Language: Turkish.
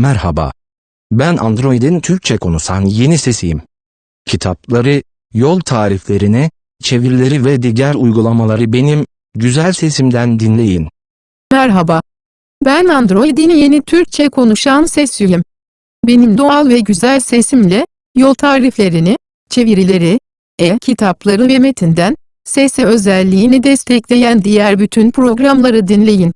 Merhaba. Ben Android'in Türkçe konuşan yeni sesiyim. Kitapları, yol tariflerini, çevirileri ve diğer uygulamaları benim güzel sesimden dinleyin. Merhaba. Ben Android'in yeni Türkçe konuşan sesiyim. Benim doğal ve güzel sesimle, yol tariflerini, çevirileri, e-kitapları ve metinden, sesi özelliğini destekleyen diğer bütün programları dinleyin.